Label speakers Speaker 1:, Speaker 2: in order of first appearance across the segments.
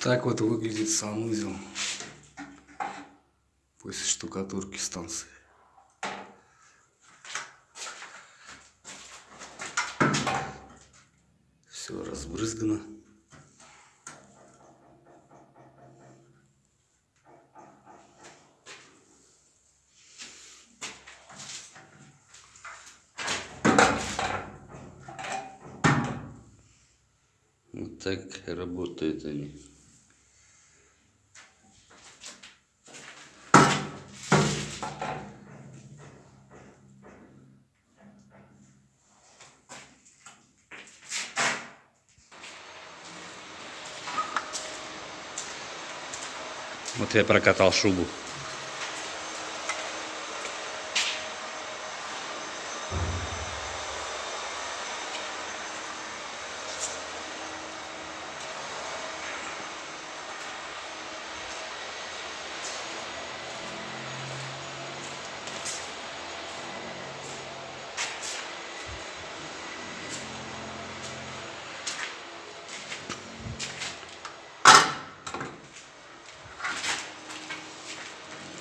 Speaker 1: Так вот выглядит санузел после штукатурки станции. Все разбрызгано. Вот так работают они. Вот я прокатал шубу.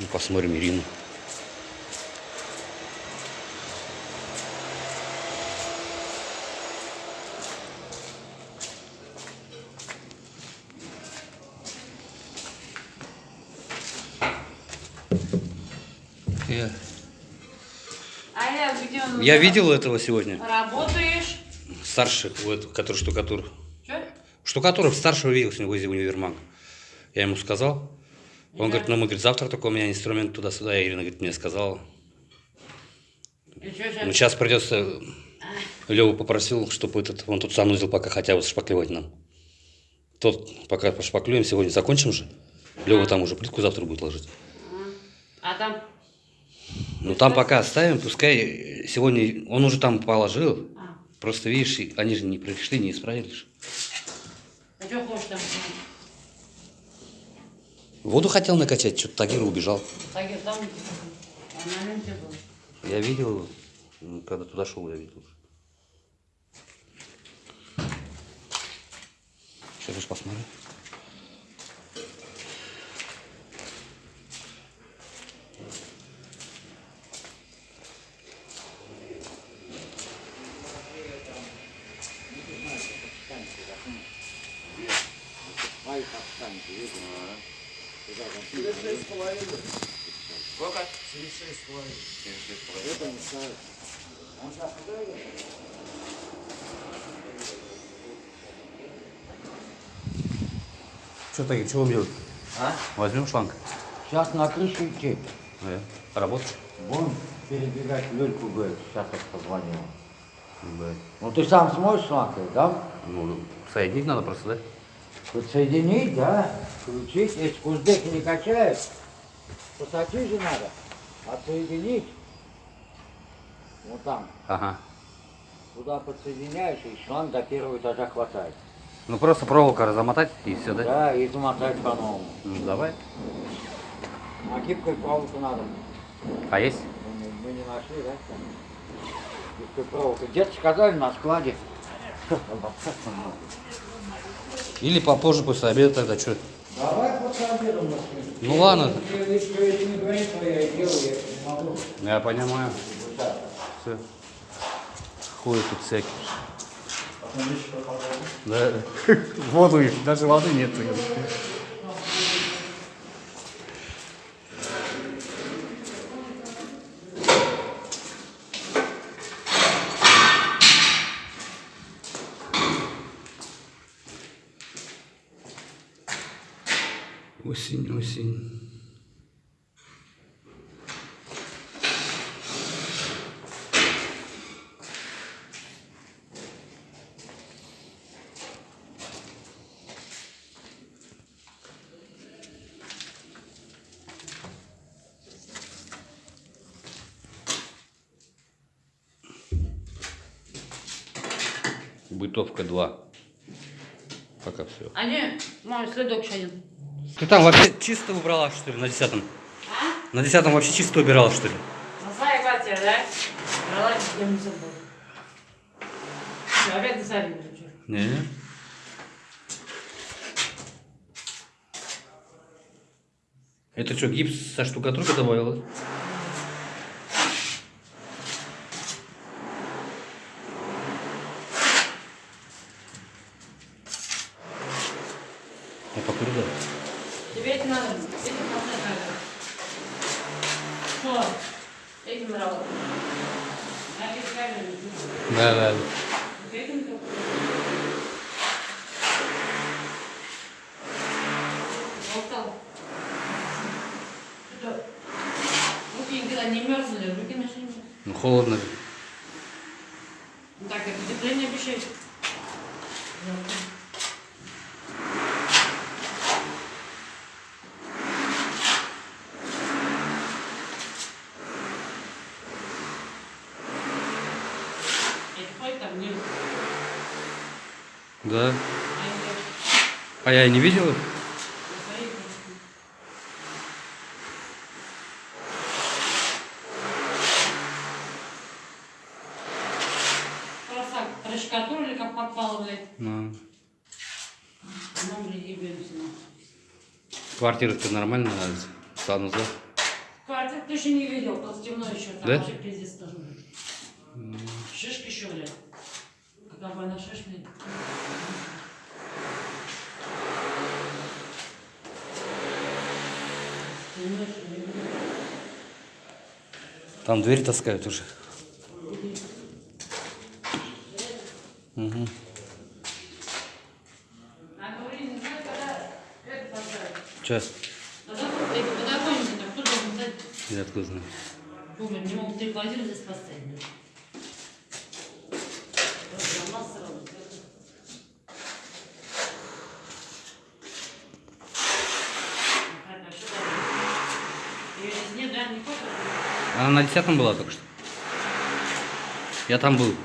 Speaker 1: Посмотрим Ирину. Я,
Speaker 2: А я где он?
Speaker 1: я видел этого сегодня.
Speaker 2: Работаешь?
Speaker 1: Старший, вот, который штукатур.
Speaker 2: Че?
Speaker 1: Штукатуров старшего видел сегодня возле универмага. Я ему сказал. Он говорит, ну мы, говорит, завтра только у меня инструмент туда-сюда. Ирина, говорит, мне сказала. Ну,
Speaker 2: сейчас?
Speaker 1: придется... Леву попросил, чтобы этот, он тут санузел пока хотя бы шпаклевать нам. Тот, пока пошпаклюем, сегодня закончим же. Лева там уже плитку завтра будет ложить.
Speaker 2: А там?
Speaker 1: Ну там пока оставим, пускай сегодня... Он уже там положил.
Speaker 2: А,
Speaker 1: Просто, видишь, они же не пришли, не исправили.
Speaker 2: а что хочешь там?
Speaker 1: Воду хотел накачать, что-то Тагир убежал.
Speaker 2: Я там а на ленте был.
Speaker 1: Я видел его, когда туда шел, я видел. Сейчас же посмотрю. Что, Тагир, что будем делать?
Speaker 3: А?
Speaker 1: Возьмем шланг.
Speaker 3: Сейчас на крышу идти.
Speaker 1: Э, Работать?
Speaker 3: Вон перебегать Лёльку, говорит, сейчас я позвоню.
Speaker 1: Да.
Speaker 3: Ну ты сам сможешь шланг, да?
Speaker 1: Ну, соединить надо просто, да?
Speaker 3: Подсоединить, да? Включить. Если куздеки не качает, посадить же надо. Отсоединить. Вот там.
Speaker 1: Ага.
Speaker 3: Туда подсоединяешь, и шланг до первого этажа хватает.
Speaker 1: Ну просто проволока размотать и все, да?
Speaker 3: Да, и замотать по-новому.
Speaker 1: Ну давай.
Speaker 3: А гибкой проволоку надо.
Speaker 1: А есть?
Speaker 3: Мы, мы не нашли, да? Гибкой проволоку. Где-то сказали на складе.
Speaker 1: Или попозже после обеда тогда что?
Speaker 3: Давай мы
Speaker 1: Ну ладно,
Speaker 3: Если не говорит, то я делаю, я не могу.
Speaker 1: я понимаю.
Speaker 3: Вот так.
Speaker 1: Все. Ходят тут всякие. Да. Воду даже воды нет. Осень, осень. Бытовка 2. Пока все.
Speaker 2: А не, мой следок еще один.
Speaker 1: Ты там вообще чисто убрала, что ли, на десятом?
Speaker 2: А?
Speaker 1: На десятом вообще чисто убирала, что ли?
Speaker 2: На своей квартире, да? Брала, я не забыл. Всё, Опять засорили вчера.
Speaker 1: Не. Это что, гипс со штукатуркой добавила? Я покурю, да?
Speaker 2: Тебе это надо. Это камера. Что? Этим камеры.
Speaker 1: Да, да.
Speaker 2: Не мерзли, руки нашли.
Speaker 1: Ну, холодно.
Speaker 2: Ну так, как утепление обещает. Это хоть там не...
Speaker 1: Да.
Speaker 2: А
Speaker 1: я и не видел их.
Speaker 2: Просто проштукатурили, как попало, блядь.
Speaker 1: Ну. Квартира-то нормально, санузел.
Speaker 2: Квартир ты еще не видел, тут темно еще, там
Speaker 1: Да?
Speaker 2: вообще пиздец тоже. Шишка еще, блядь. Еще, не видел.
Speaker 1: Там дверь таскают уже. Угу.
Speaker 2: А говори, не знаю, когда это поставить.
Speaker 1: Че?
Speaker 2: На закон- эти подоконники, так кто должен дать?
Speaker 1: Я откуда знаю?
Speaker 2: Думаю, не могут три квартиры здесь поставить. блядь. Просто у нас сразу, это- Ну, так, а что дальше? Её здесь нет, да, не хочешь?
Speaker 1: Она на десятом была только что. Я там был.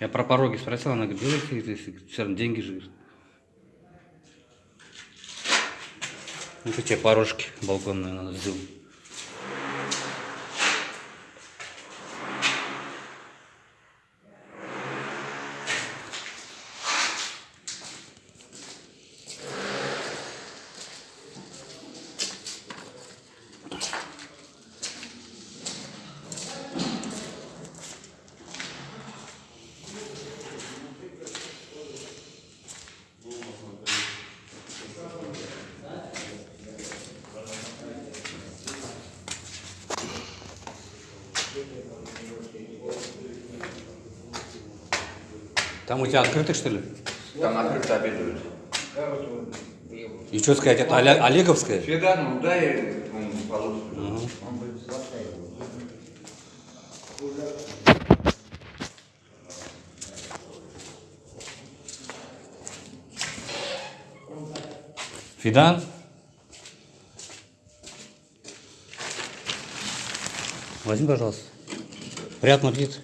Speaker 1: Я про пороги спросил, она говорит, делайте, все равно деньги же. Это те порожки балконные надо сделать. Там у тебя открыто, что ли?
Speaker 4: Там открыто обедают.
Speaker 1: И что сказать, это Оле- Олеговская?
Speaker 4: Ну дай он полоску.
Speaker 1: Ага. Фидан? Возьми, пожалуйста. Приятного аппетита.